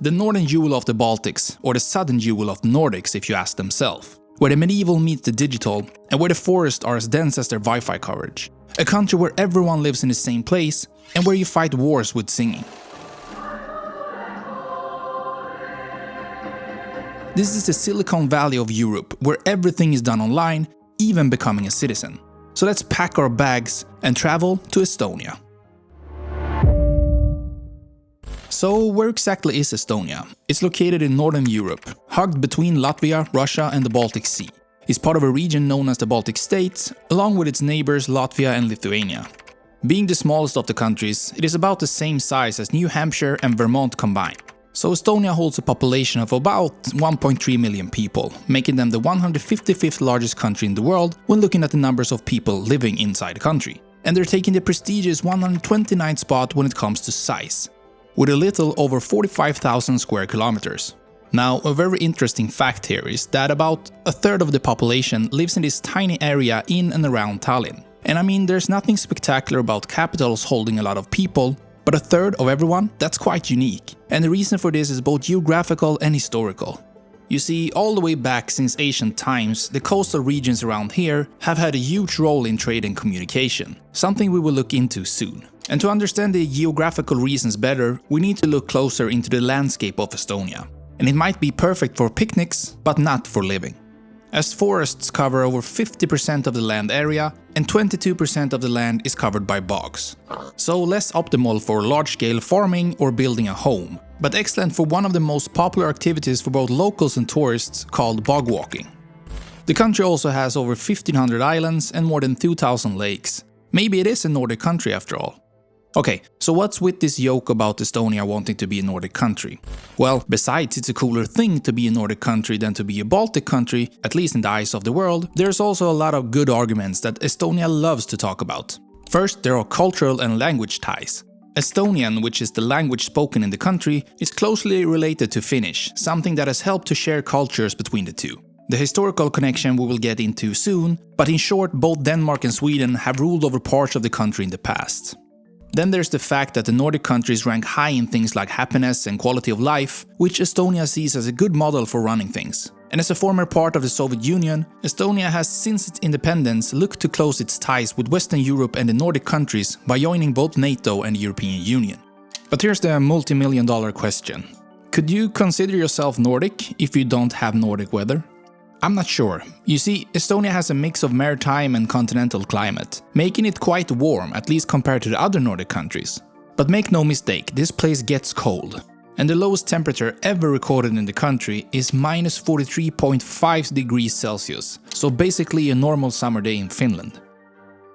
The northern jewel of the Baltics, or the southern jewel of Nordics if you ask themselves, where the medieval meets the digital and where the forests are as dense as their Wi-Fi coverage. A country where everyone lives in the same place and where you fight wars with singing. This is the Silicon Valley of Europe, where everything is done online, even becoming a citizen. So let's pack our bags and travel to Estonia. So where exactly is Estonia? It's located in northern Europe, hugged between Latvia, Russia and the Baltic Sea. It's part of a region known as the Baltic States, along with its neighbors Latvia and Lithuania. Being the smallest of the countries, it is about the same size as New Hampshire and Vermont combined. So Estonia holds a population of about 1.3 million people, making them the 155th largest country in the world when looking at the numbers of people living inside the country. And they're taking the prestigious 129th spot when it comes to size, with a little over 45,000 square kilometers. Now, a very interesting fact here is that about a third of the population lives in this tiny area in and around Tallinn. And I mean, there's nothing spectacular about capitals holding a lot of people, but a third of everyone, that's quite unique. And the reason for this is both geographical and historical. You see, all the way back since ancient times, the coastal regions around here have had a huge role in trade and communication, something we will look into soon. And to understand the geographical reasons better, we need to look closer into the landscape of Estonia. And it might be perfect for picnics, but not for living as forests cover over 50% of the land area and 22% of the land is covered by bogs. So less optimal for large-scale farming or building a home, but excellent for one of the most popular activities for both locals and tourists called bog walking. The country also has over 1500 islands and more than 2000 lakes. Maybe it is a Nordic country after all. Okay, so what's with this joke about Estonia wanting to be a Nordic country? Well, besides it's a cooler thing to be a Nordic country than to be a Baltic country, at least in the eyes of the world, there's also a lot of good arguments that Estonia loves to talk about. First, there are cultural and language ties. Estonian, which is the language spoken in the country, is closely related to Finnish, something that has helped to share cultures between the two. The historical connection we will get into soon, but in short both Denmark and Sweden have ruled over parts of the country in the past. Then there's the fact that the Nordic countries rank high in things like happiness and quality of life, which Estonia sees as a good model for running things. And as a former part of the Soviet Union, Estonia has since its independence looked to close its ties with Western Europe and the Nordic countries by joining both NATO and the European Union. But here's the multi-million dollar question. Could you consider yourself Nordic if you don't have Nordic weather? I'm not sure. You see, Estonia has a mix of maritime and continental climate, making it quite warm, at least compared to the other Nordic countries. But make no mistake, this place gets cold. And the lowest temperature ever recorded in the country is minus 43.5 degrees Celsius, so basically a normal summer day in Finland.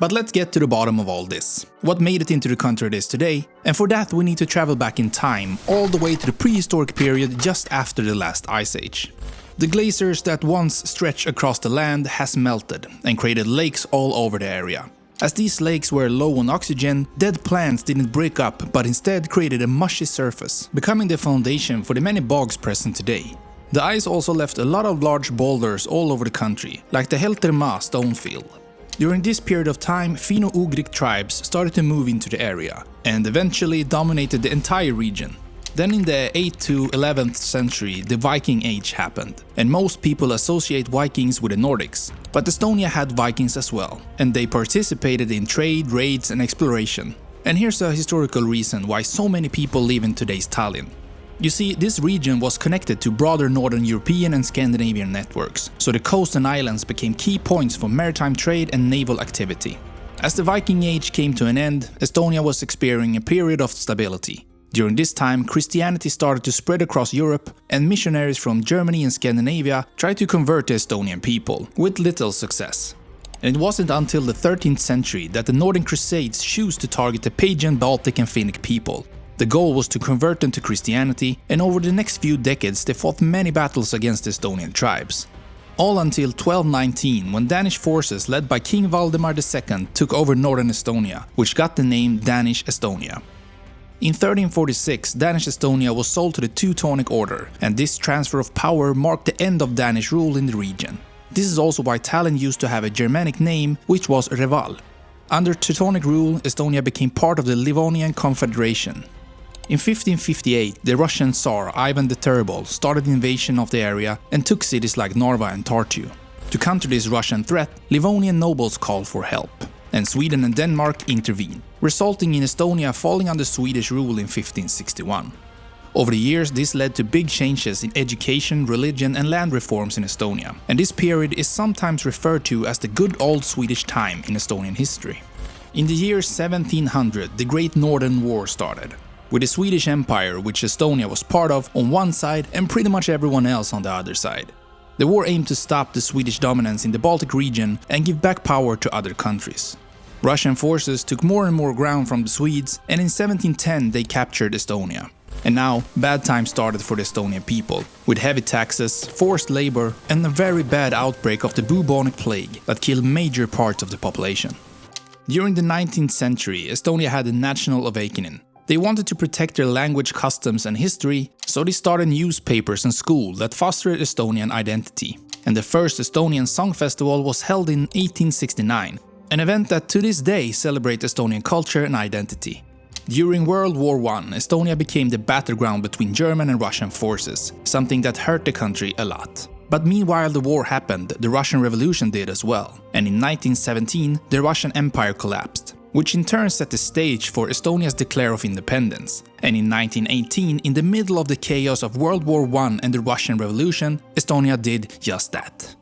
But let's get to the bottom of all this. What made it into the country it is today? And for that we need to travel back in time, all the way to the prehistoric period just after the last ice age. The glaciers that once stretched across the land has melted and created lakes all over the area. As these lakes were low on oxygen, dead plants didn't break up but instead created a mushy surface, becoming the foundation for the many bogs present today. The ice also left a lot of large boulders all over the country, like the Heltermaa stone field. During this period of time, Finno-Ugric tribes started to move into the area, and eventually dominated the entire region, then in the 8th to 11th century, the Viking Age happened, and most people associate Vikings with the Nordics. But Estonia had Vikings as well, and they participated in trade, raids and exploration. And here's a historical reason why so many people live in today's Tallinn. You see, this region was connected to broader Northern European and Scandinavian networks, so the coast and islands became key points for maritime trade and naval activity. As the Viking Age came to an end, Estonia was experiencing a period of stability, during this time, Christianity started to spread across Europe, and missionaries from Germany and Scandinavia tried to convert the Estonian people, with little success. And it wasn't until the 13th century that the Northern Crusades chose to target the pagan Baltic and Finnic people. The goal was to convert them to Christianity, and over the next few decades they fought many battles against Estonian tribes. All until 1219, when Danish forces led by King Valdemar II took over northern Estonia, which got the name Danish Estonia. In 1346, Danish Estonia was sold to the Teutonic Order, and this transfer of power marked the end of Danish rule in the region. This is also why Tallinn used to have a Germanic name, which was Reval. Under Teutonic rule, Estonia became part of the Livonian Confederation. In 1558, the Russian Tsar Ivan the Terrible started invasion of the area and took cities like Narva and Tartu. To counter this Russian threat, Livonian nobles called for help, and Sweden and Denmark intervened, resulting in Estonia falling under Swedish rule in 1561. Over the years, this led to big changes in education, religion and land reforms in Estonia, and this period is sometimes referred to as the good old Swedish time in Estonian history. In the year 1700, the Great Northern War started, with the Swedish Empire, which Estonia was part of, on one side and pretty much everyone else on the other side. The war aimed to stop the Swedish dominance in the Baltic region and give back power to other countries. Russian forces took more and more ground from the Swedes and in 1710 they captured Estonia. And now, bad times started for the Estonian people, with heavy taxes, forced labor and a very bad outbreak of the bubonic plague that killed major parts of the population. During the 19th century, Estonia had a national awakening. They wanted to protect their language, customs and history, so they started newspapers and schools that fostered Estonian identity. And the first Estonian Song Festival was held in 1869, an event that to this day celebrates Estonian culture and identity. During World War I, Estonia became the battleground between German and Russian forces, something that hurt the country a lot. But meanwhile the war happened, the Russian Revolution did as well, and in 1917 the Russian Empire collapsed, which in turn set the stage for Estonia's declare of independence. And in 1918, in the middle of the chaos of World War I and the Russian Revolution, Estonia did just that.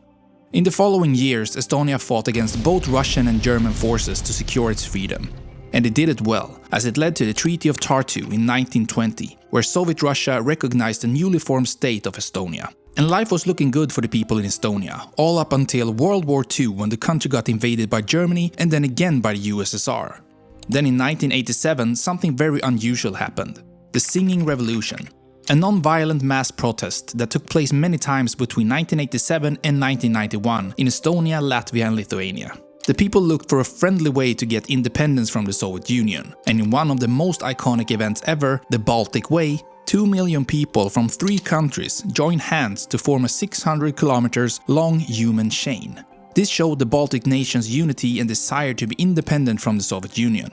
In the following years, Estonia fought against both Russian and German forces to secure its freedom. And it did it well, as it led to the Treaty of Tartu in 1920, where Soviet Russia recognized the newly formed state of Estonia. And life was looking good for the people in Estonia, all up until World War II when the country got invaded by Germany and then again by the USSR. Then in 1987 something very unusual happened. The Singing Revolution. A non-violent mass protest that took place many times between 1987 and 1991 in Estonia, Latvia and Lithuania. The people looked for a friendly way to get independence from the Soviet Union, and in one of the most iconic events ever, the Baltic Way, 2 million people from three countries joined hands to form a 600 kilometers long human chain. This showed the Baltic nations' unity and desire to be independent from the Soviet Union.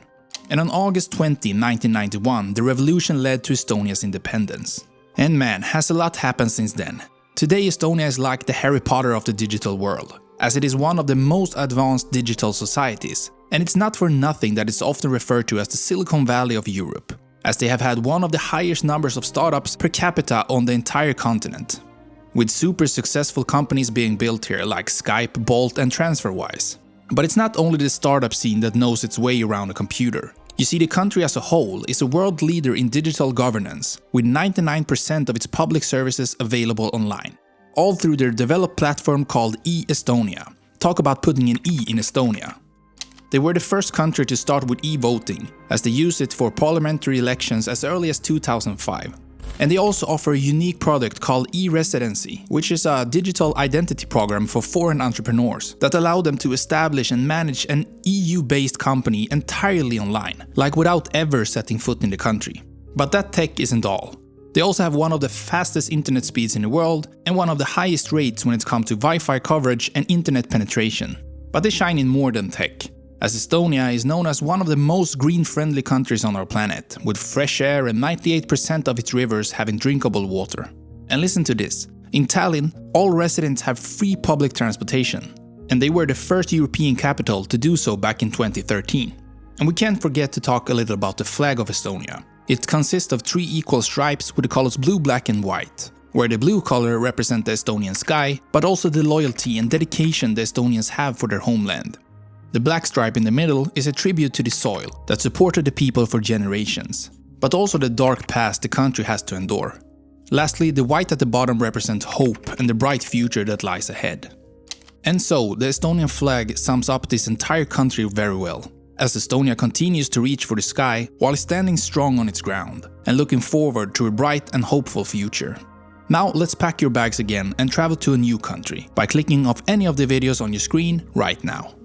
And on August 20, 1991, the revolution led to Estonia's independence. And man, has a lot happened since then. Today Estonia is like the Harry Potter of the digital world as it is one of the most advanced digital societies. And it's not for nothing that it's often referred to as the Silicon Valley of Europe, as they have had one of the highest numbers of startups per capita on the entire continent. With super successful companies being built here like Skype, Bolt and TransferWise. But it's not only the startup scene that knows its way around a computer. You see, the country as a whole is a world leader in digital governance, with 99% of its public services available online all through their developed platform called e-Estonia. Talk about putting an E in Estonia. They were the first country to start with e-voting, as they used it for parliamentary elections as early as 2005. And they also offer a unique product called e-residency, which is a digital identity program for foreign entrepreneurs that allow them to establish and manage an EU-based company entirely online, like without ever setting foot in the country. But that tech isn't all. They also have one of the fastest internet speeds in the world and one of the highest rates when it comes to Wi-Fi coverage and internet penetration. But they shine in more than tech, as Estonia is known as one of the most green-friendly countries on our planet, with fresh air and 98% of its rivers having drinkable water. And listen to this, in Tallinn, all residents have free public transportation, and they were the first European capital to do so back in 2013. And we can't forget to talk a little about the flag of Estonia, it consists of three equal stripes with the colors blue, black and white, where the blue color represents the Estonian sky, but also the loyalty and dedication the Estonians have for their homeland. The black stripe in the middle is a tribute to the soil that supported the people for generations, but also the dark past the country has to endure. Lastly, the white at the bottom represents hope and the bright future that lies ahead. And so, the Estonian flag sums up this entire country very well as Estonia continues to reach for the sky while standing strong on its ground and looking forward to a bright and hopeful future. Now let's pack your bags again and travel to a new country by clicking off any of the videos on your screen right now.